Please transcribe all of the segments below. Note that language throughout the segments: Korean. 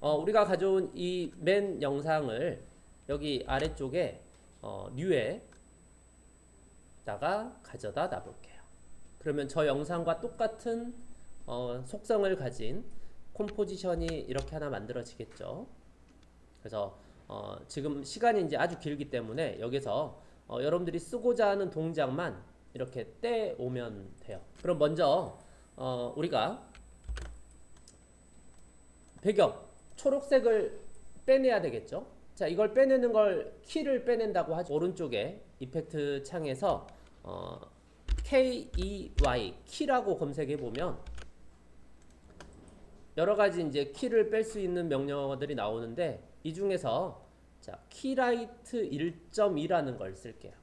어, 우리가 가져온 이 맨 영상을 여기 아래쪽에 어, 뉴에다가 가져다 놔볼게요. 그러면 저 영상과 똑같은 어, 속성을 가진 콤포지션이 이렇게 하나 만들어지겠죠. 그래서 어, 지금 시간이 이제 아주 길기 때문에 여기서 어, 여러분들이 쓰고자 하는 동작만 이렇게 떼오면 돼요. 그럼 먼저 어, 우리가 배경 초록색을 빼내야 되겠죠. 자 이걸 빼내는 걸 키를 빼낸다고 하죠. 오른쪽에 이펙트 창에서 어, KEY 키라고 검색해 보면 여러 가지 이제 키를 뺄 수 있는 명령어들이 나오는데 이 중에서 자 키라이트 1.2라는 걸 쓸게요.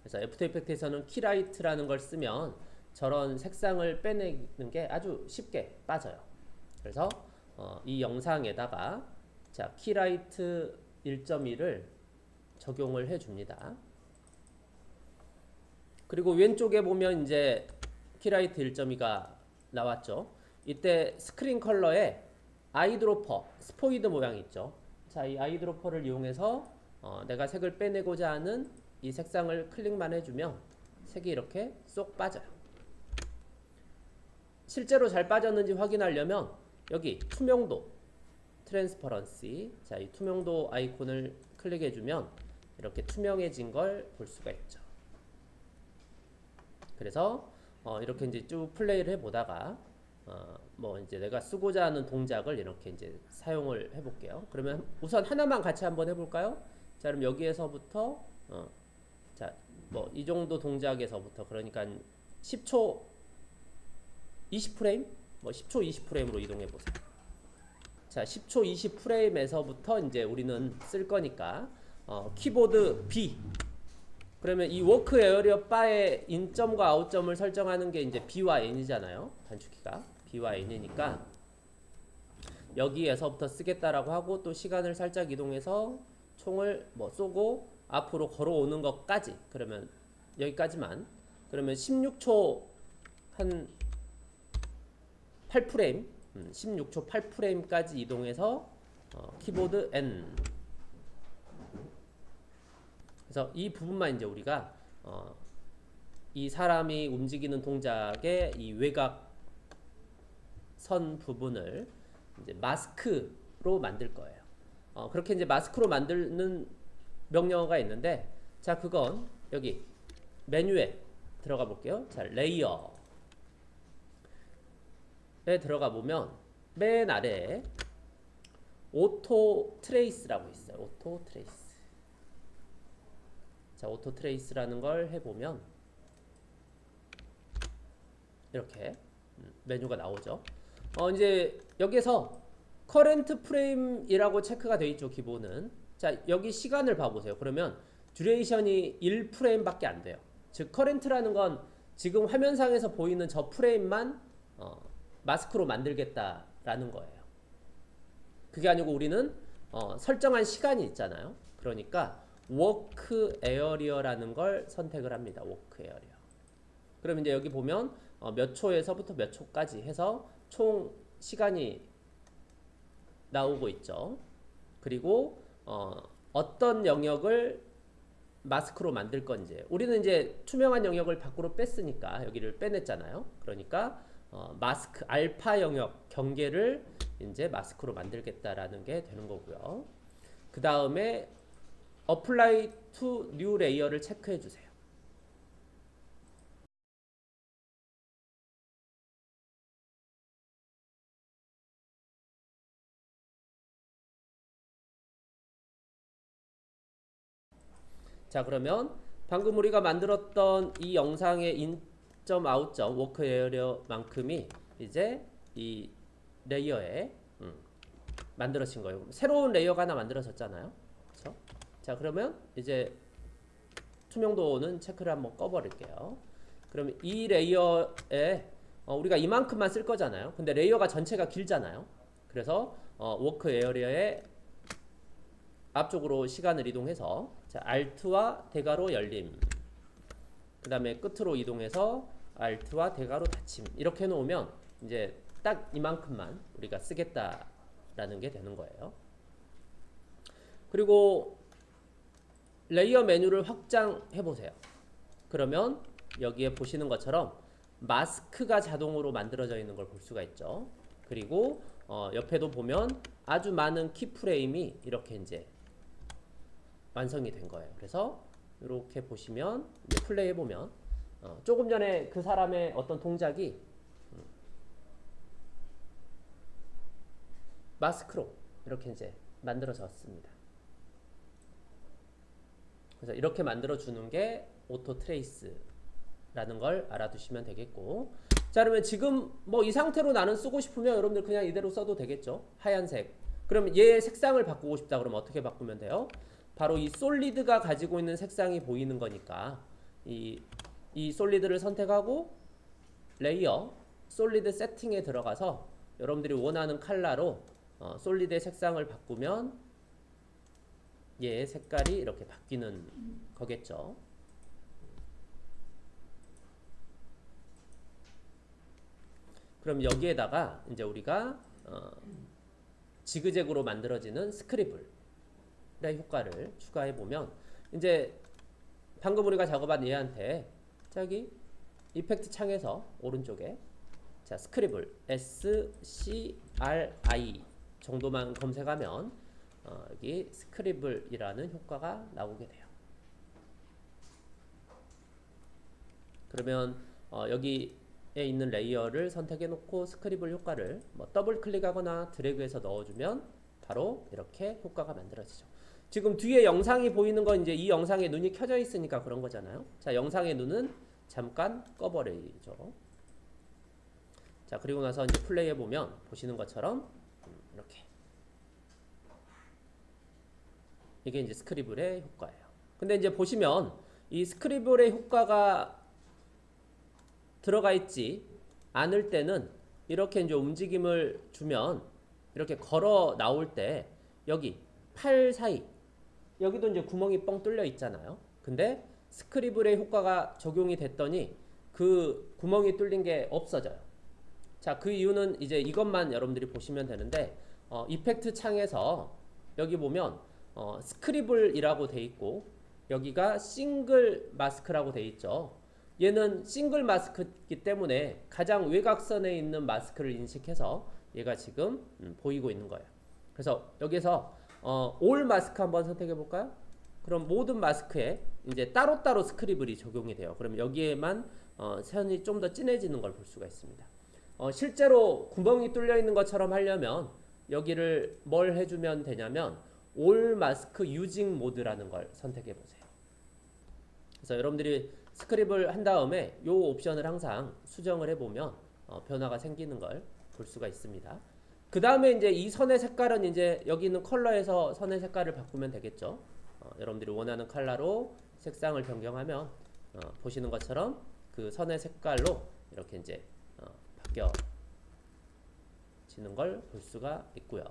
그래서 After Effect에서는 Keylight라는 걸 쓰면 저런 색상을 빼내는 게 아주 쉽게 빠져요. 그래서 어, 이 영상에다가 자 Keylight 1.2를 적용을 해줍니다. 그리고 왼쪽에 보면 이제 Keylight 1.2가 나왔죠. 이때 Screen Color에 eyedropper, 스포이드 모양이 있죠. 자, 이 eyedropper를 이용해서 어, 내가 색을 빼내고자 하는 이 색상을 클릭만 해주면 색이 이렇게 쏙 빠져요. 실제로 잘 빠졌는지 확인하려면 여기 투명도, transparency 자, 이 투명도 아이콘을 클릭해주면 이렇게 투명해진 걸 볼 수가 있죠. 그래서 어, 이렇게 이제 쭉 플레이를 해보다가 어, 뭐 이제 내가 쓰고자 하는 동작을 이렇게 이제 사용을 해볼게요. 그러면 우선 하나만 같이 한번 해볼까요? 자, 그럼 여기에서부터 어, 자, 뭐 이 정도 동작에서부터 그러니까 10초 20프레임, 뭐 10초 20프레임으로 이동해 보세요. 자, 10초 20프레임에서부터 이제 우리는 쓸 거니까 어, 키보드 B 그러면 이 work area bar의 in점과 out점을 설정하는 게 이제 B와 N이잖아요. 단축키가 B와 N이니까 여기에서부터 쓰겠다라고 하고 또 시간을 살짝 이동해서 총을 뭐 쏘고 앞으로 걸어오는 것까지 그러면 여기까지만 그러면 16초 한 8프레임 음, 16초 8프레임까지 이동해서 어, 키보드 N 그래서 이 부분만 이제 우리가 어, 이 사람이 움직이는 동작의 이 외곽 선 부분을 이제 마스크로 만들 거예요. 어, 그렇게 이제 마스크로 만드는 명령어가 있는데 자 그건 여기 메뉴에 들어가 볼게요. 자 Layer에 들어가 보면 맨 아래에 Auto-trace라고 있어요. Auto-trace. 자, Auto-trace라는 걸 해보면 이렇게 음, 메뉴가 나오죠. 어, 이제 여기서 Current Frame이라고 체크가 되어 있죠, 기본은. 자, 여기 시간을 봐보세요. 그러면 duration이 1프레임밖에 안 돼요. 즉, Current라는 건 지금 화면상에서 보이는 저 프레임만 어, 마스크로 만들겠다라는 거예요. 그게 아니고 우리는 어, 설정한 시간이 있잖아요. 그러니까 work area라는 걸 선택을 합니다. work area. 그럼 이제 여기 보면 어, 몇 초에서부터 몇 초까지 해서 총 시간이 나오고 있죠. 그리고 어, 어떤 영역을 마스크로 만들 건지 우리는 이제 투명한 영역을 밖으로 뺐으니까 여기를 빼냈잖아요. 그러니까 어, 마스크 알파 영역 경계를 이제 마스크로 만들겠다라는 게 되는 거고요. 그 다음에 apply to new layer를 체크해 주세요. 자 그러면 방금 우리가 만들었던 이 영상의 인 점 아웃 점 work area만큼이 이제 이 layer에 음, 만들어진 거예요. 새로운 layer가 하나 만들어졌잖아요. 그렇죠? 자 그러면 이제 투명도는 체크를 한번 꺼버릴게요. 그러면 이 layer에 어, 우리가 이만큼만 쓸 거잖아요. 근데 layer가 전체가 길잖아요. 그래서 어, work area의 앞쪽으로 시간을 이동해서 자, Alt와 대괄호 열림 그 다음에 끝으로 이동해서 Alt와 대괄호 닫힘 이렇게 해놓으면 이제 딱 이만큼만 우리가 쓰겠다 라는 게 되는 거예요. 그리고 layer 메뉴를 확장해 보세요. 그러면 여기에 보시는 것처럼 마스크가 자동으로 만들어져 있는 걸 볼 수가 있죠. 그리고 어, 옆에도 보면 아주 많은 keyframe이 이렇게 이제 완성이 된 거예요. 그래서 이렇게 보시면 이제 플레이 해보면 어, 조금 전에 그 사람의 어떤 동작이 음, 마스크로 이렇게 이제 만들어졌습니다. 그래서 이렇게 만들어 주는 게 auto trace라는 걸 알아두시면 되겠고. 자 그러면 지금 뭐 이 상태로 나는 쓰고 싶으면 여러분들 그냥 이대로 써도 되겠죠? 하얀색. 그럼 얘 색상을 바꾸고 싶다 그러면 어떻게 바꾸면 돼요? 바로 이 solid가 가지고 있는 색상이 보이는 거니까 이, 이 solid를 선택하고 layer solid setting에 들어가서 여러분들이 원하는 컬러로 어, solid의 색상을 바꾸면 얘의 색깔이 이렇게 바뀌는 거겠죠. 그럼 여기에다가 이제 우리가 어, 지그재그로 만들어지는 스크리블의 효과를 추가해 보면 이제 방금 우리가 작업한 얘한테 저기 이펙트 창에서 오른쪽에 자 스크리블 S C R I 정도만 검색하면 어, 여기 스크리블이라는 효과가 나오게 돼요. 그러면 어, 여기에 있는 layer를 선택해 놓고 scribble 효과를 뭐 더블 클릭하거나 드래그해서 넣어주면 바로 이렇게 효과가 만들어지죠. 지금 뒤에 영상이 보이는 건 이제 이 영상에 눈이 켜져 있으니까 그런 거잖아요. 자, 영상의 눈은 잠깐 꺼버리죠. 자, 그리고 나서 이제 플레이 해 보면 보시는 것처럼 음, 이렇게 이게 이제 scribble의 효과예요. 근데 이제 보시면 이 스크리블의 효과가 들어가 있지 않을 때는 이렇게 이제 움직임을 주면 이렇게 걸어 나올 때 여기 팔 사이 여기도 이제 구멍이 뻥 뚫려 있잖아요. 근데 스크리블의 효과가 적용이 됐더니 그 구멍이 뚫린 게 없어져요. 자, 그 이유는 이제 이것만 여러분들이 보시면 되는데 어, 이펙트 창에서 여기 보면 어, 스크리블이라고 돼 있고 여기가 싱글 마스크라고 돼 있죠. 얘는 싱글 마스크이기 때문에 가장 외곽선에 있는 마스크를 인식해서 얘가 지금 음, 보이고 있는 거예요. 그래서 여기서 어, 올 마스크 한번 선택해 볼까요? 그럼 모든 마스크에 이제 따로따로 스크리블이 적용이 돼요. 그럼 여기에만 어, 선이 좀 더 진해지는 걸 볼 수가 있습니다. 어, 실제로 구멍이 뚫려 있는 것처럼 하려면 여기를 뭘 해주면 되냐면 올 마스크 유징 모드라는 걸 선택해 보세요. 그래서 여러분들이 스크립을 한 다음에 이 옵션을 항상 수정을 해보면 어, 변화가 생기는 걸 볼 수가 있습니다. 그 다음에 이제 이 선의 색깔은 이제 여기 있는 컬러에서 선의 색깔을 바꾸면 되겠죠. 어, 여러분들이 원하는 컬러로 색상을 변경하면 어, 보시는 것처럼 그 선의 색깔로 이렇게 이제 어, 바뀌어지는 걸 볼 수가 있고요.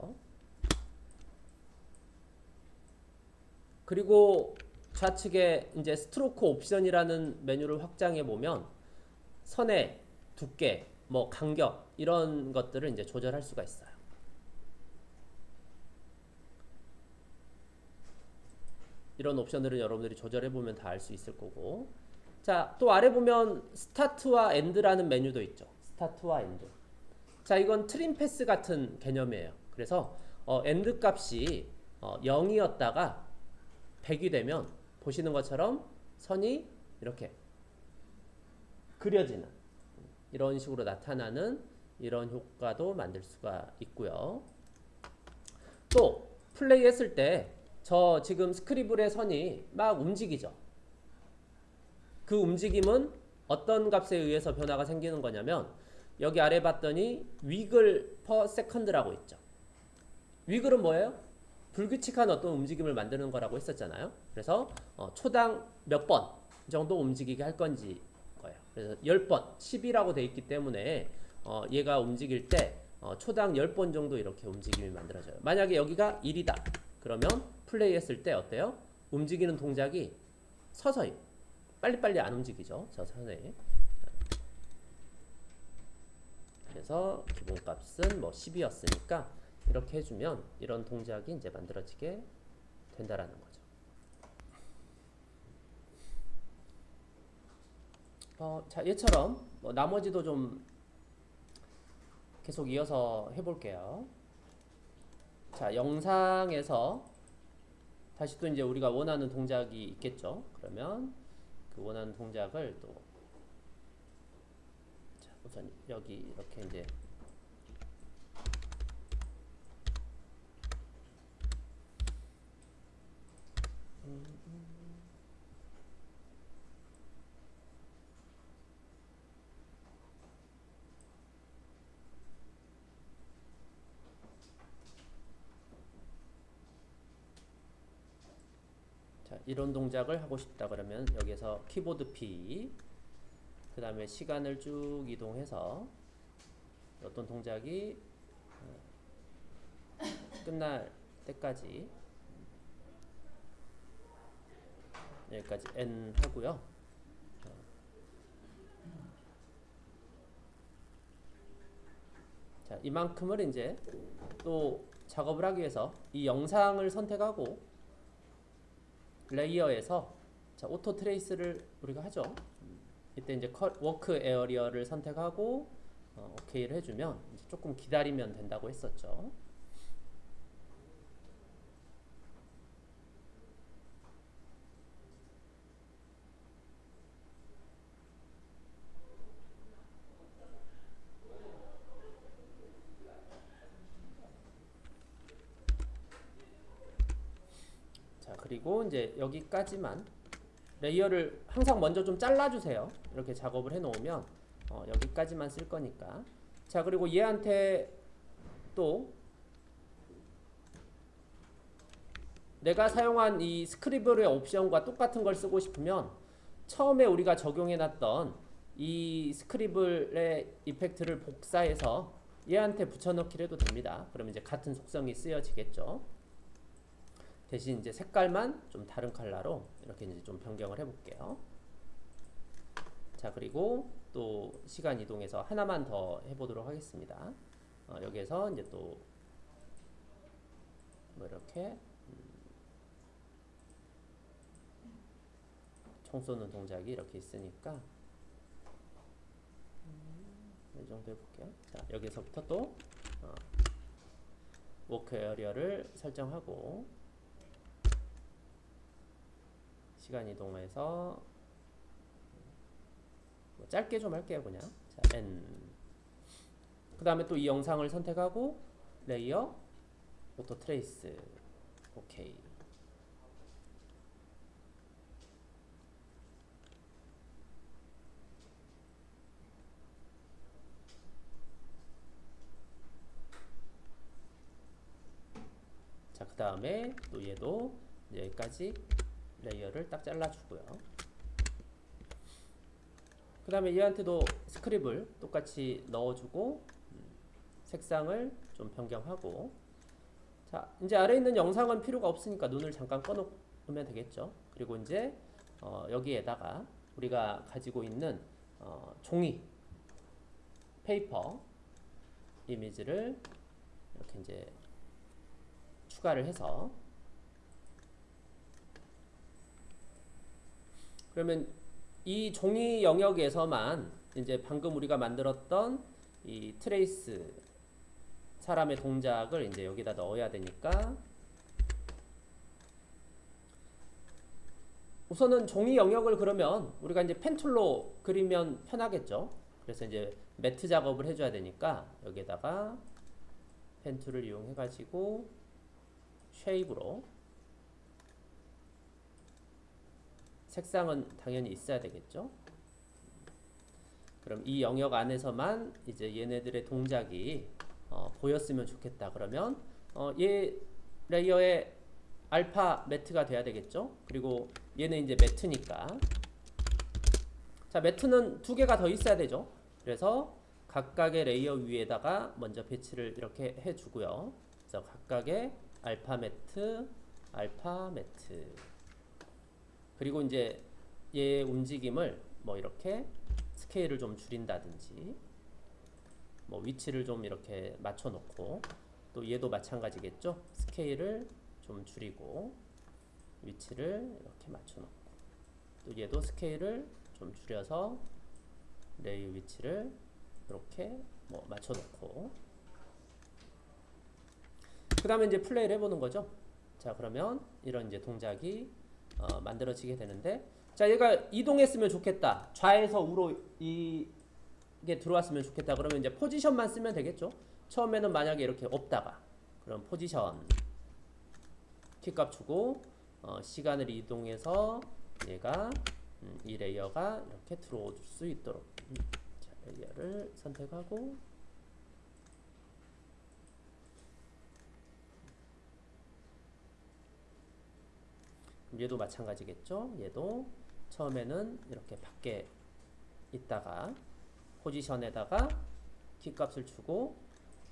그리고 좌측에 이제 스트로크 옵션이라는 메뉴를 확장해 보면 선의 두께, 뭐 간격 이런 것들을 이제 조절할 수가 있어요. 이런 옵션들은 여러분들이 조절해 보면 다 알 수 있을 거고. 자, 또 아래 보면 start와 end라는 메뉴도 있죠. start와 end. 자, 이건 trim path 같은 개념이에요. 그래서 어, end 값이 어, 0이었다가 100이 되면 보시는 것처럼 선이 이렇게 그려지는 이런 식으로 나타나는 이런 효과도 만들 수가 있고요. 또 플레이 했을 때 저 지금 scribble의 선이 막 움직이죠. 그 움직임은 어떤 값에 의해서 변화가 생기는 거냐면 여기 아래 봤더니 wiggle per second라고 있죠. wiggle은 뭐예요? 불규칙한 어떤 움직임을 만드는 거라고 했었잖아요. 그래서 어, 초당 몇 번 정도 움직이게 할 건지 거예요. 그래서 10번, 10이라고 돼 있기 때문에 어, 얘가 움직일 때 어, 초당 10번 정도 이렇게 움직임이 만들어져요. 만약에 여기가 1이다. 그러면 플레이 했을 때 어때요? 움직이는 동작이 서서히 빨리빨리 안 움직이죠. 저 선에. 그래서 기본값은 뭐 10이었으니까 이렇게 해주면 이런 동작이 이제 만들어지게 된다라는 거죠. 어, 자 얘처럼 뭐 나머지도 좀 계속 이어서 해볼게요. 자 영상에서 다시 또 이제 우리가 원하는 동작이 있겠죠. 그러면 그 원하는 동작을 또 자, 우선 여기 이렇게 이제 자, 이런 동작을 하고 싶다 그러면 여기서 키보드 P 그 다음에 시간을 쭉 이동해서 어떤 동작이 어, 끝날 때까지 여기까지 N 하고요. 자, 이만큼을 이제 또 작업을 하기 위해서 이 영상을 선택하고 layer에서 자, auto trace를 우리가 하죠. 이때 이제 컷, work area를 선택하고 어, 오케이를 해주면 조금 기다리면 된다고 했었죠. 자 그리고 이제 여기까지만 layer를 항상 먼저 좀 잘라주세요. 이렇게 작업을 해놓으면 어, 여기까지만 쓸 거니까. 자 그리고 얘한테 또 내가 사용한 이 스크리블의 옵션과 똑같은 걸 쓰고 싶으면 처음에 우리가 적용해놨던 이 스크리블의 이펙트를 복사해서 얘한테 붙여넣기를 해도 됩니다. 그러면 이제 같은 속성이 쓰여지겠죠. 대신 이제 색깔만 좀 다른 컬러로 이렇게 이제 좀 변경을 해볼게요. 자 그리고 또 시간 이동해서 하나만 더 해보도록 하겠습니다. 어, 여기에서 이제 또 뭐 이렇게 음, 총 쏘는 동작이 이렇게 있으니까 음, 이 정도 해볼게요. 자 여기서부터 또 어, work area를 설정하고 시간 이동해서 뭐 짧게 좀 할게요 그냥. 자 N. 그 다음에 또 이 영상을 선택하고 layer auto trace. 오케이. 자 그 다음에 또 얘도 여기까지 layer를 딱 잘라주고요. 그 다음에 얘한테도 scribble을 똑같이 넣어주고 음, 색상을 좀 변경하고 자 이제 아래 있는 영상은 필요가 없으니까 눈을 잠깐 꺼놓으면 되겠죠. 그리고 이제 어, 여기에다가 우리가 가지고 있는 어, 종이 페이퍼 이미지를 이렇게 이제 추가를 해서 그러면 이 종이 영역에서만 이제 방금 우리가 만들었던 이 트레이스 사람의 동작을 이제 여기다 넣어야 되니까 우선은 종이 영역을 그러면 우리가 이제 펜툴로 그리면 편하겠죠. 그래서 이제 matte 작업을 해줘야 되니까 여기에다가 pen tool을 이용해 가지고 shape으로 색상은 당연히 있어야 되겠죠. 그럼 이 영역 안에서만 이제 얘네들의 동작이 어, 보였으면 좋겠다. 그러면 어, 얘 layer의 alpha matte가 돼야 되겠죠. 그리고 얘는 이제 matte니까 자 matte는 두 개가 더 있어야 되죠. 그래서 각각의 layer 위에다가 먼저 배치를 이렇게 해주고요. 그래서 각각의 alpha matte, alpha matte 그리고 이제 얘 움직임을 뭐 이렇게 스케일을 좀 줄인다든지 뭐 위치를 좀 이렇게 맞춰 놓고 또 얘도 마찬가지겠죠. 스케일을 좀 줄이고 위치를 이렇게 맞춰놓고 또 얘도 스케일을 좀 줄여서 레이 위치를 이렇게 뭐 맞춰놓고 그 다음에 이제 플레이를 해보는 거죠. 자 그러면 이런 이제 동작이 어, 만들어지게 되는데 자 얘가 이동했으면 좋겠다. 좌에서 우로 이게 들어왔으면 좋겠다. 그러면 이제 포지션만 쓰면 되겠죠. 처음에는 만약에 이렇게 없다가 그럼 포지션 키값 주고 어, 시간을 이동해서 얘가 음, 이 layer가 이렇게 들어올 수 있도록 음, 자, layer를 선택하고 얘도 마찬가지겠죠. 얘도 처음에는 이렇게 밖에 있다가 포지션에다가 키값을 주고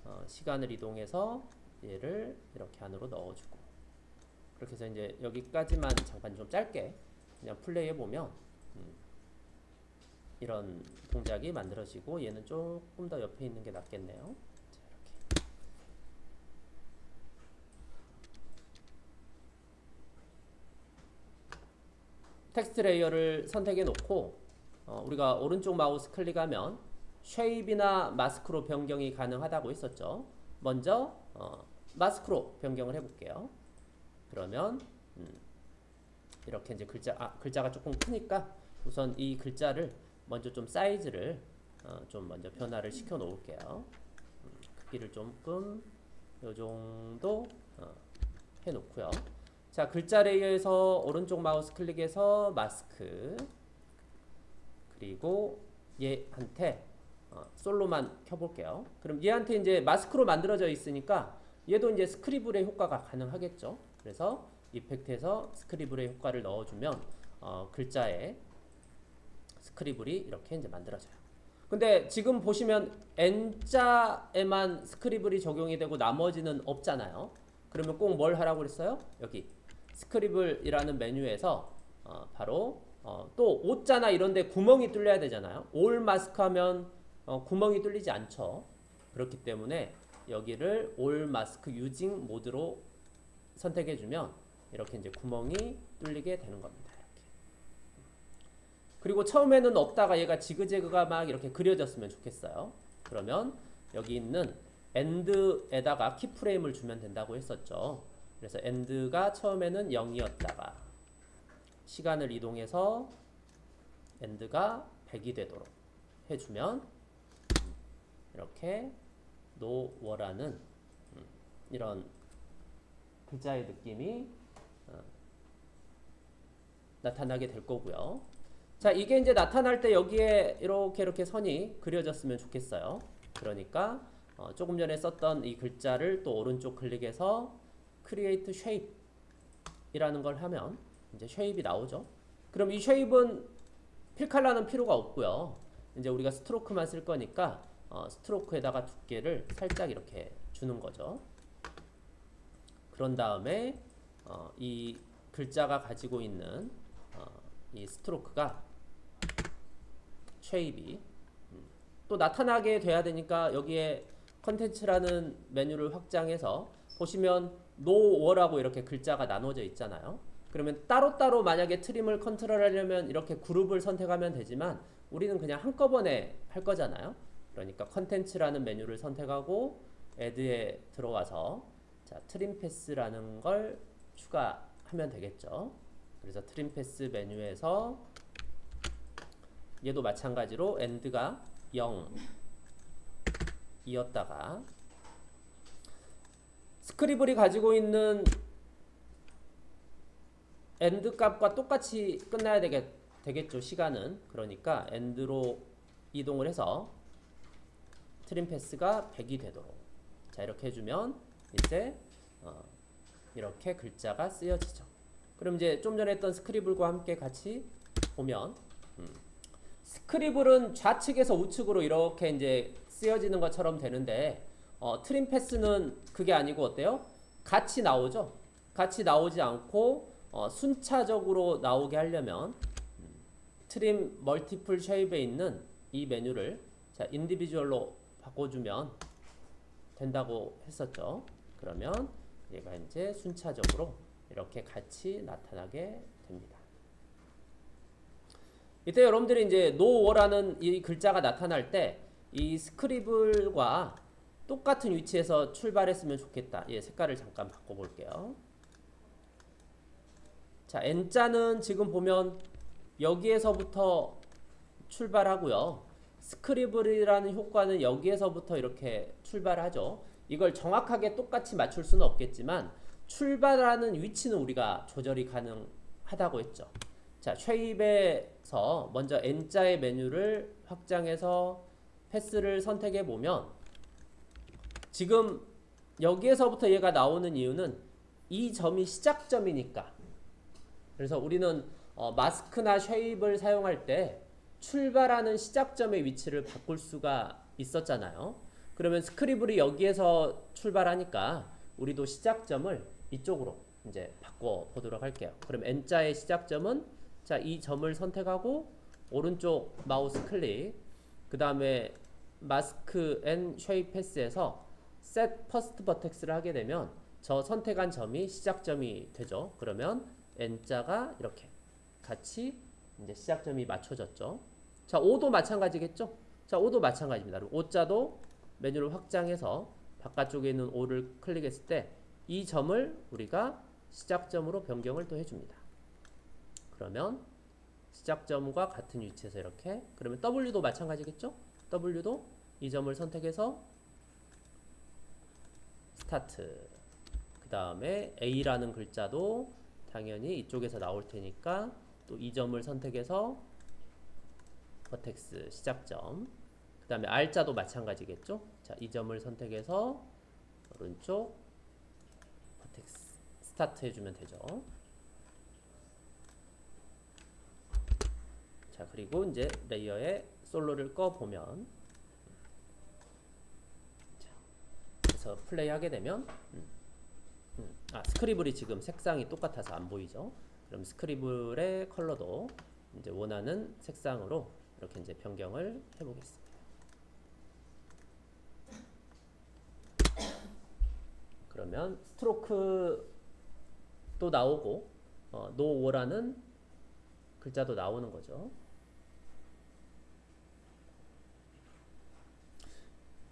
어, 시간을 이동해서 얘를 이렇게 안으로 넣어주고 그렇게 해서 이제 여기까지만 잠깐 좀 짧게 그냥 플레이해 보면 음, 이런 동작이 만들어지고 얘는 조금 더 옆에 있는 게 낫겠네요. 자, 이렇게. 텍스트 layer를 선택해 놓고 어, 우리가 오른쪽 마우스 클릭하면 shape이나 마스크로 변경이 가능하다고 했었죠. 먼저 어, 마스크로 변경을 해볼게요. 그러면 음, 이렇게 이제 글자 아, 글자가 조금 크니까 우선 이 글자를 먼저 좀 사이즈를 어, 좀 먼저 변화를 시켜 놓을게요. 음, 크기를 조금 요 정도 어, 해 놓고요. 자 글자 layer에서 오른쪽 마우스 클릭해서 마스크 그리고 얘한테 어, 솔로만 켜볼게요. 그럼 얘한테 이제 마스크로 만들어져 있으니까 얘도 이제 scribble의 효과가 가능하겠죠. 그래서 effect에서 scribble의 효과를 넣어주면 어, 글자에 scribble이 이렇게 이제 만들어져요. 근데 지금 보시면 N자에만 스크리블이 적용이 되고 나머지는 없잖아요. 그러면 꼭 뭘 하라고 그랬어요? 여기 스크리블이라는 메뉴에서 어, 바로 어, 또 옷자나 이런데 구멍이 뚫려야 되잖아요. 올 마스크 하면 어, 구멍이 뚫리지 않죠. 그렇기 때문에 여기를 올 마스크 유징 모드로 선택해 주면 이렇게 이제 구멍이 뚫리게 되는 겁니다. 이렇게. 그리고 처음에는 없다가 얘가 지그재그가 막 이렇게 그려졌으면 좋겠어요. 그러면 여기 있는 end에다가 keyframe을 주면 된다고 했었죠. 그래서 end가 처음에는 0이었다가 시간을 이동해서 end가 100이 되도록 해주면 이렇게 no war라는 이런 글자의 느낌이 어, 나타나게 될 거고요. 자, 이게 이제 나타날 때 여기에 이렇게 이렇게 선이 그려졌으면 좋겠어요. 그러니까 어, 조금 전에 썼던 이 글자를 또 오른쪽 클릭해서 Create Shape 이라는 걸 하면 이제 shape이 나오죠. 그럼 이 쉐입은 필칼라는 필요가 없고요. 이제 우리가 stroke만 쓸 거니까 어, stroke에다가 두께를 살짝 이렇게 주는 거죠. 그런 다음에 어, 이 글자가 가지고 있는 어, 이 stroke가 shape이 음, 또 나타나게 돼야 되니까 여기에 contents라는 메뉴를 확장해서 보시면 no war라고 이렇게 글자가 나눠져 있잖아요. 그러면 따로따로 만약에 trim을 컨트롤하려면 이렇게 그룹을 선택하면 되지만 우리는 그냥 한꺼번에 할 거잖아요. 그러니까 contents라는 메뉴를 선택하고 add에 들어와서 자, trim path라는 걸 추가하면 되겠죠. 그래서 trim path 메뉴에서 얘도 마찬가지로 end가 0 이었다가 scribble이 가지고 있는 end 값과 똑같이 끝나야 되겠, 되겠죠 시간은. 그러니까 end로 이동을 해서 트림 패스가 100이 되도록. 자 이렇게 해주면 이제 어, 이렇게 글자가 쓰여지죠. 그럼 이제 좀 전에 했던 스크리블과 함께 같이 보면 음, 스크리블은 좌측에서 우측으로 이렇게 이제 쓰여지는 것처럼 되는데 어, 트림 패스는 그게 아니고 어때요? 같이 나오죠 같이 나오지 않고 어, 순차적으로 나오게 하려면 음, trim multiple shape에 있는 이 메뉴를 자 individual로 바꿔주면 된다고 했었죠. 그러면 얘가 이제 순차적으로 이렇게 같이 나타나게 됩니다. 이때 여러분들이 이제 no war라는 이 글자가 나타날 때 이 scribble과 똑같은 위치에서 출발했으면 좋겠다. 예, 색깔을 잠깐 바꿔볼게요. 자, N자는 지금 보면 여기에서부터 출발하고요. 스크리블이라는 효과는 여기에서부터 이렇게 출발하죠. 이걸 정확하게 똑같이 맞출 수는 없겠지만 출발하는 위치는 우리가 조절이 가능하다고 했죠. 자, 쉐입에서 먼저 N자의 메뉴를 확장해서 패스를 선택해 보면 지금 여기에서부터 얘가 나오는 이유는 이 점이 시작점이니까 그래서 우리는 어, 마스크나 쉐입을 사용할 때 출발하는 시작점의 위치를 바꿀 수가 있었잖아요. 그러면 스크리블이 여기에서 출발하니까 우리도 시작점을 이쪽으로 이제 바꿔 보도록 할게요. 그럼 N자의 시작점은 자, 이 점을 선택하고 오른쪽 마우스 클릭 그 다음에 mask and shape path에서 set first vertex를 하게 되면 저 선택한 점이 시작점이 되죠. 그러면 N자가 이렇게 같이 이제 시작점이 맞춰졌죠. 자, O도 마찬가지겠죠? 자, O도 마찬가지입니다. O자도 메뉴를 확장해서 바깥쪽에 있는 O를 클릭했을 때 이 점을 우리가 시작점으로 변경을 또 해줍니다. 그러면 시작점과 같은 위치에서 이렇게 그러면 W도 마찬가지겠죠? W도 이 점을 선택해서 스타트. 그 다음에 A라는 글자도 당연히 이쪽에서 나올 테니까 또 이 점을 선택해서 vertex 시작점. 그 다음에 R자도 마찬가지겠죠? 자, 이 점을 선택해서 오른쪽 vertex 스타트 해주면 되죠. 자 그리고 이제 layer에 솔로를 꺼 보면 그래서 플레이 하게 되면 음, 음, 아 scribble이 지금 색상이 똑같아서 안 보이죠? 그럼 scribble의 컬러도 이제 원하는 색상으로 이렇게 이제 변경을 해보겠습니다. 그러면 스트로크도 나오고 어, 노워라는 글자도 나오는 거죠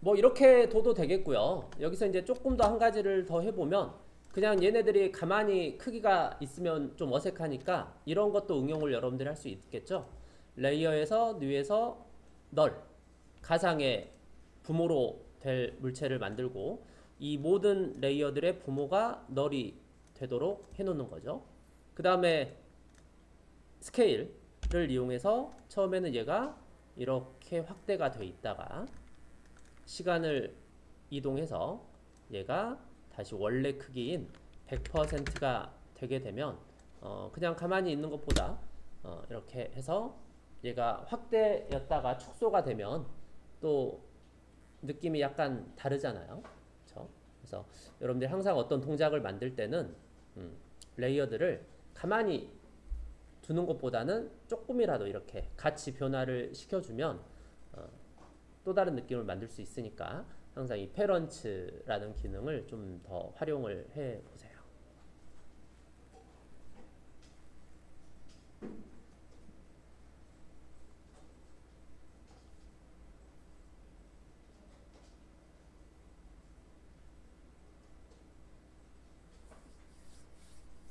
뭐 이렇게 둬도 되겠고요. 여기서 이제 조금 더 한 가지를 더 해보면 그냥 얘네들이 가만히 크기가 있으면 좀 어색하니까 이런 것도 응용을 여러분들이 할 수 있겠죠. 레이어에서 뉴에서 널 가상의 부모로 될 물체를 만들고 이 모든 레이어들의 부모가 널이 되도록 해놓는 거죠. 그 다음에 스케일을 이용해서 처음에는 얘가 이렇게 확대가 돼 있다가 시간을 이동해서 얘가 다시 원래 크기인 100%가 되게 되면 어 그냥 가만히 있는 것보다 어 이렇게 해서 얘가 확대였다가 축소가 되면 또 느낌이 약간 다르잖아요. 그렇죠? 그래서 여러분들이 항상 어떤 동작을 만들 때는 음 레이어들을 가만히 두는 것보다는 조금이라도 이렇게 같이 변화를 시켜주면 어 또 다른 느낌을 만들 수 있으니까 항상 이 페런츠라는 기능을 좀 더 활용을 해 보세요.